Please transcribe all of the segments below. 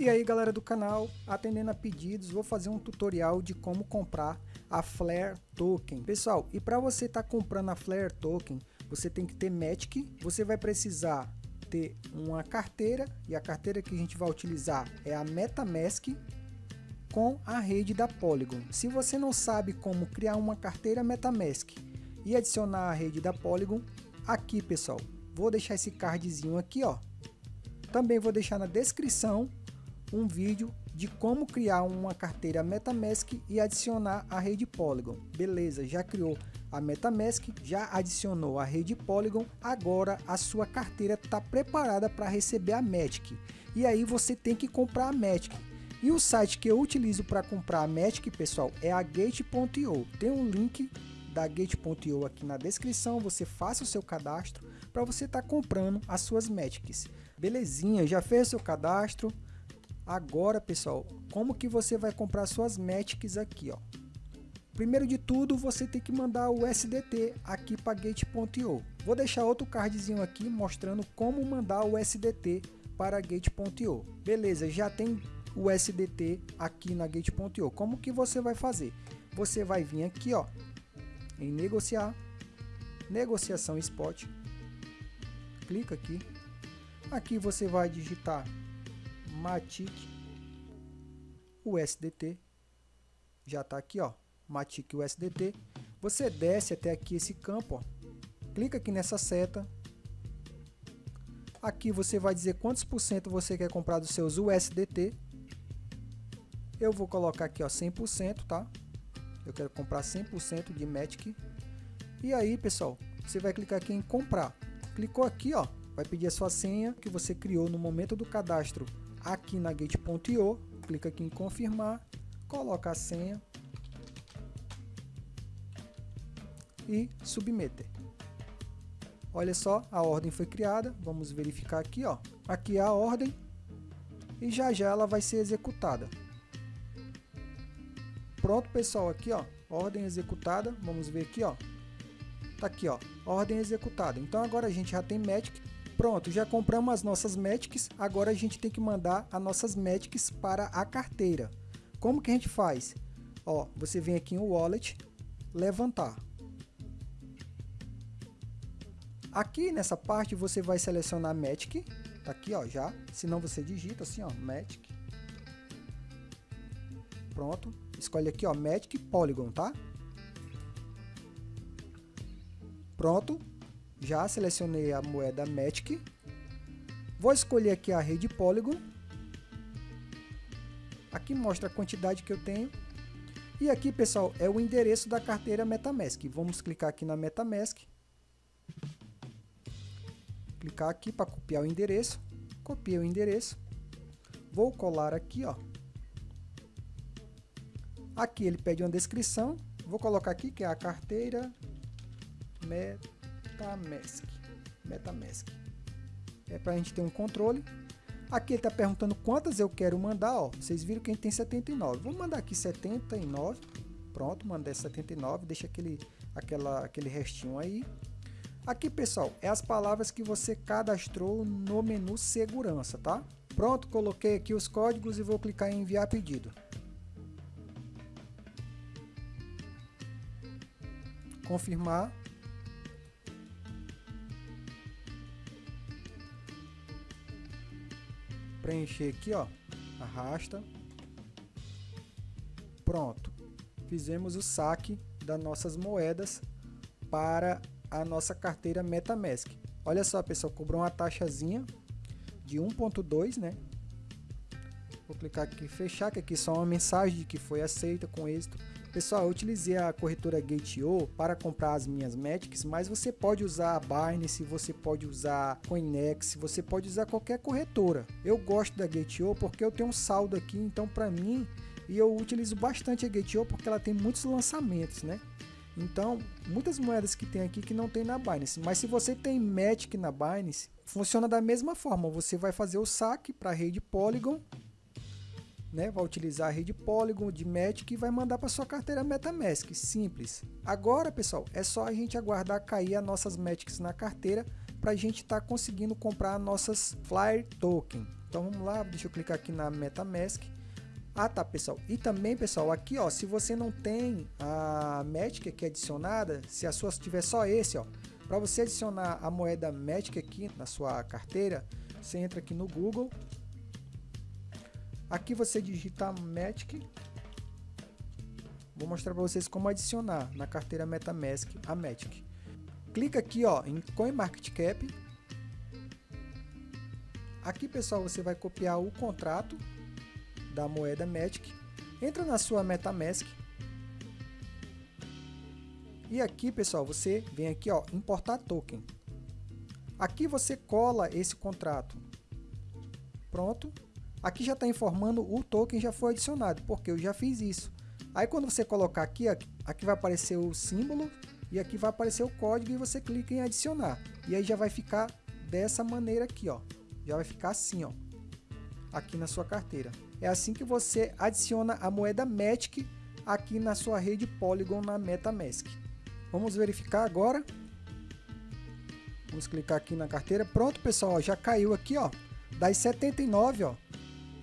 E aí galera do canal, atendendo a pedidos, vou fazer um tutorial de como comprar a Flare Token. Pessoal, e para você estar tá comprando a Flare Token, você tem que ter Matic, você vai precisar ter uma carteira, e a carteira que a gente vai utilizar é a MetaMask com a rede da Polygon. Se você não sabe como criar uma carteira MetaMask e adicionar a rede da Polygon, aqui pessoal, vou deixar esse cardzinho aqui ó. Também vou deixar na descrição um vídeo de como criar uma carteira MetaMask e adicionar a rede Polygon. Beleza, já criou a MetaMask, já adicionou a rede Polygon, agora a sua carteira está preparada para receber a Matic. E aí você tem que comprar a Matic. E o site que eu utilizo para comprar a Matic, pessoal, é a Gate.io. Tem um link da Gate.io aqui na descrição, você faça o seu cadastro para você estar tá comprando as suas Matics. Belezinha, já fez o seu cadastro? Agora, pessoal, como que você vai comprar suas Matics aqui, ó? Primeiro de tudo, você tem que mandar o SDT aqui para Gate.io. Vou deixar outro cardzinho aqui mostrando como mandar o SDT para Gate.io. Beleza, já tem o SDT aqui na Gate.io. Como que você vai fazer? Você vai vir aqui, ó, em negociar, negociação spot, clica aqui, aqui você vai digitar Matic USDT, já está aqui ó, Matic USDT, você desce até aqui esse campo, ó, clica aqui nessa seta, aqui você vai dizer quantos por cento você quer comprar dos seus USDT, eu vou colocar aqui ó 100%, tá? Eu quero comprar 100% de Matic. E aí, pessoal, você vai clicar aqui em comprar. Clicou aqui, ó, vai pedir a sua senha que você criou no momento do cadastro aqui na Gate.io. Clica aqui em confirmar, coloca a senha e submeter. Olha só, a ordem foi criada. Vamos verificar aqui, ó. Aqui é a ordem e já já ela vai ser executada. Pronto, pessoal, aqui, ó, ordem executada. Vamos ver aqui, ó. Tá aqui, ó, ordem executada. Então agora a gente já tem Matic. Pronto, já compramos as nossas Matics. Agora a gente tem que mandar as nossas Matics para a carteira. Como que a gente faz? Ó, você vem aqui em Wallet, levantar. Aqui nessa parte você vai selecionar Matic, tá aqui ó, já, senão você digita assim ó, Matic. Pronto, escolhe aqui, ó, Magic Polygon, tá? Pronto, já selecionei a moeda Magic. Vou escolher aqui a rede Polygon. Aqui mostra a quantidade que eu tenho. E aqui, pessoal, é o endereço da carteira MetaMask. Vamos clicar aqui na MetaMask. Clicar aqui para copiar o endereço. Copiei o endereço. Vou colar aqui, ó, Aqui ele pede uma descrição. Vou colocar aqui que é a carteira MetaMask. MetaMask. É para a gente ter um controle. Aqui ele está perguntando quantas eu quero mandar. Ó. Vocês viram que a gente tem 79. Vou mandar aqui 79. Pronto, mandei 79. Deixa aquele, aquela, aquele restinho aí. Aqui, pessoal, é as palavras que você cadastrou no menu segurança, tá? Pronto, coloquei aqui os códigos e vou clicar em enviar pedido. confirmar. Preencher aqui, ó, arrasta. Pronto. Fizemos o saque das nossas moedas para a nossa carteira MetaMask. Olha só, pessoal, cobrou uma taxazinha de 1.2, né? Vou clicar aqui fechar, que aqui só uma mensagem de que foi aceita com êxito. Pessoal, eu utilizei a corretora Gate.io para comprar as minhas Matics, mas você pode usar a Binance, você pode usar Coinex, você pode usar qualquer corretora. Eu gosto da Gate.io porque eu tenho um saldo aqui, então para mim, e eu utilizo bastante a Gate.io porque ela tem muitos lançamentos, né? Então, muitas moedas que tem aqui que não tem na Binance, mas se você tem Matic na Binance, funciona da mesma forma, você vai fazer o saque para a rede Polygon né? Vai utilizar a rede Polygon de Matic e vai mandar para sua carteira MetaMask, simples. Agora, pessoal, é só a gente aguardar cair as nossas Matics na carteira para a gente estar tá conseguindo comprar nossas Flyer Token. Então vamos lá, deixa eu clicar aqui na MetaMask. Ah tá pessoal, e também pessoal, aqui ó, se você não tem a Magic aqui adicionada, se a sua tiver só esse ó, para você adicionar a moeda Magic aqui na sua carteira, você entra aqui no Google, aqui você digita Magic, vou mostrar para vocês como adicionar na carteira MetaMask a Magic. Clica aqui ó, em CoinMarketCap, aqui pessoal você vai copiar o contrato da moeda Magic, entra na sua MetaMask e aqui pessoal você vem aqui ó importar token. Aqui você cola esse contrato. Pronto. Aqui já está informando o token já foi adicionado, porque eu já fiz isso. Aí quando você colocar aqui, aqui vai aparecer o símbolo e aqui vai aparecer o código e você clica em adicionar. E aí já vai ficar dessa maneira aqui, ó. Já vai ficar assim, ó. Aqui na sua carteira. É assim que você adiciona a moeda Matic aqui na sua rede Polygon na MetaMask. Vamos verificar agora. Vamos clicar aqui na carteira. Pronto, pessoal, já caiu aqui, ó. Das 79, ó,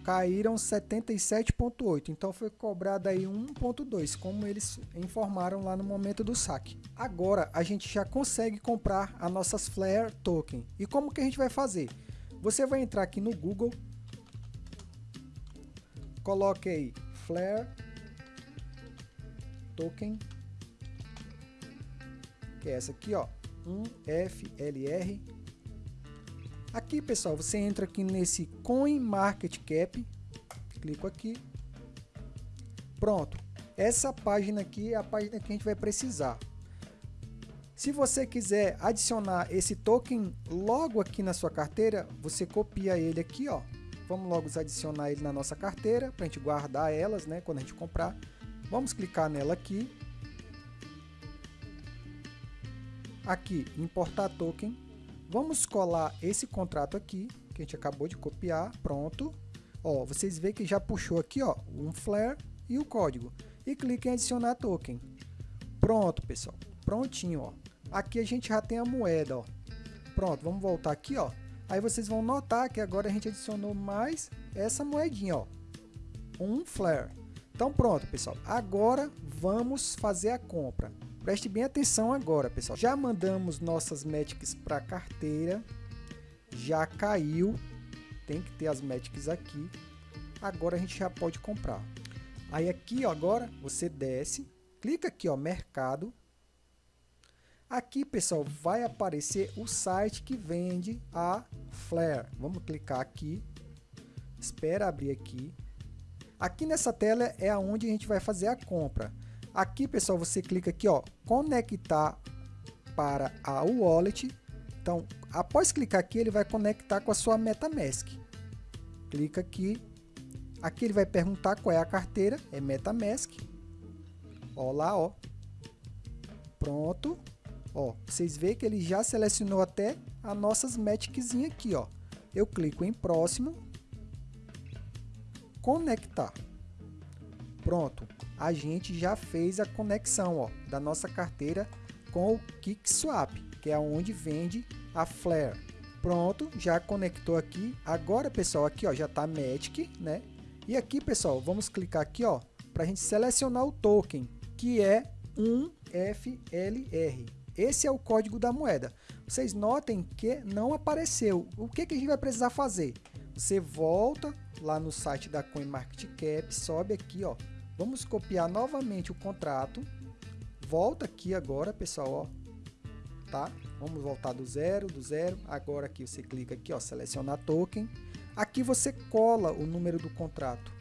caíram 77.8. Então foi cobrado aí 1.2, como eles informaram lá no momento do saque. Agora a gente já consegue comprar as nossas Flare Token. E como que a gente vai fazer? Você vai entrar aqui no Google, coloque aí Flare Token, que é essa aqui, ó, 1FLR. Aqui, pessoal, você entra aqui nesse Coin Market Cap, clico aqui, pronto. Essa página aqui é a página que a gente vai precisar. Se você quiser adicionar esse token logo aqui na sua carteira, você copia ele aqui, ó, Vamos logo adicionar ele na nossa carteira para a gente guardar elas, né, quando a gente comprar. Vamos clicar nela aqui. Aqui, importar token. Vamos colar esse contrato aqui, que a gente acabou de copiar, pronto. Ó, vocês veem que já puxou aqui, ó, um flare e o código. E clique em adicionar token. Pronto, pessoal. Prontinho, ó. Aqui a gente já tem a moeda, ó. Pronto, vamos voltar aqui, ó. Aí vocês vão notar que agora a gente adicionou mais essa moedinha, ó. Um flare. Então pronto, pessoal. Agora vamos fazer a compra. Preste bem atenção agora, pessoal. Já mandamos nossas Magics para carteira. Já caiu. Tem que ter as Magics aqui. Agora a gente já pode comprar. Aí aqui, ó, agora você desce, clica aqui, ó, mercado. Aqui, pessoal, vai aparecer o site que vende a Flare. Vamos clicar aqui. Espera abrir aqui. Aqui nessa tela é aonde a gente vai fazer a compra. Aqui, pessoal, você clica aqui, ó, conectar para a wallet. Então, após clicar aqui, ele vai conectar com a sua MetaMask. Clica aqui. Aqui ele vai perguntar qual é a carteira, é MetaMask. Ó lá, ó. Pronto. Ó, vocês veem que ele já selecionou até as nossas Maticzinha aqui, ó. Eu clico em próximo, conectar. Pronto, a gente já fez a conexão, ó, da nossa carteira com o KickSwap, que é onde vende a Flare. Pronto, já conectou aqui. Agora, pessoal, aqui ó, já está Matic, né? E aqui, pessoal, vamos clicar aqui, ó, para a gente selecionar o token, que é um FLR. Esse é o código da moeda. Vocês notem que não apareceu. O que, que a gente vai precisar fazer? Você volta lá no site da CoinMarketCap, sobe aqui, ó. Vamos copiar novamente o contrato. Volta aqui agora, pessoal, ó. Tá? Vamos voltar do zero, do zero. Agora aqui você clica aqui, ó, selecionar token. Aqui você cola o número do contrato.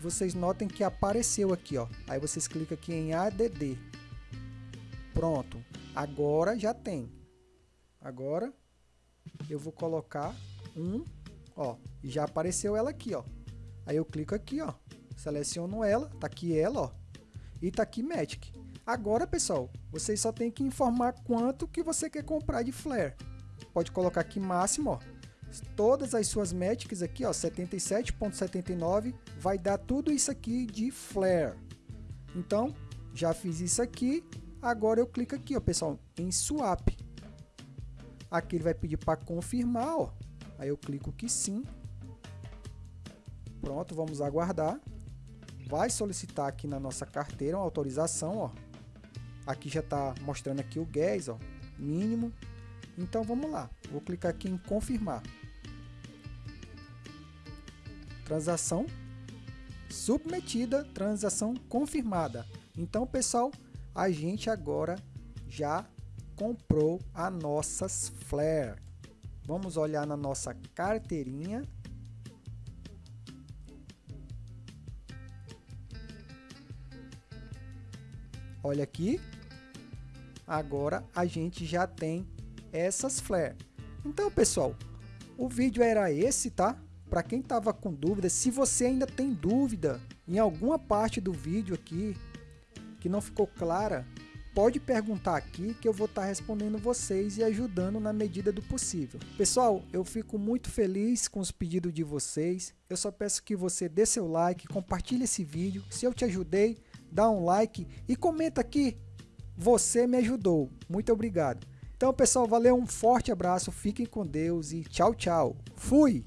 Vocês notem que apareceu aqui, ó. Aí vocês clicam aqui em ADD. Pronto, agora já tem. Agora eu vou colocar um, ó, e já apareceu ela aqui, ó. Aí eu clico aqui, ó, seleciono ela, tá aqui ela, ó, e tá aqui Magic. Agora, pessoal, vocês só tem que informar quanto que você quer comprar de flare. Pode colocar aqui máximo, ó. Todas as suas Magics aqui, ó, 77.79, vai dar tudo isso aqui de flare. Então, já fiz isso aqui, Agora eu clico aqui, ó, pessoal, em swap. Aqui ele vai pedir para confirmar, ó. Aí eu clico que sim. Pronto, vamos aguardar. Vai solicitar aqui na nossa carteira uma autorização, ó. Aqui já está mostrando aqui o gas, ó, mínimo. Então vamos lá. Vou clicar aqui em confirmar. Transação submetida, transação confirmada. Então, pessoal, a gente agora já comprou as nossas flare. Vamos olhar na nossa carteirinha. Olha aqui. Agora a gente já tem essas flare. Então, pessoal, o vídeo era esse, tá? Para quem estava com dúvida, se você ainda tem dúvida em alguma parte do vídeo aqui que não ficou clara, pode perguntar aqui que eu vou estar tá respondendo vocês e ajudando na medida do possível. Pessoal, eu fico muito feliz com os pedidos de vocês. Eu só peço que você dê seu like, compartilhe esse vídeo. Se eu te ajudei, dá um like e comenta aqui. Você me ajudou. Muito obrigado. Então, pessoal, valeu, um forte abraço, fiquem com Deus e tchau, tchau. Fui!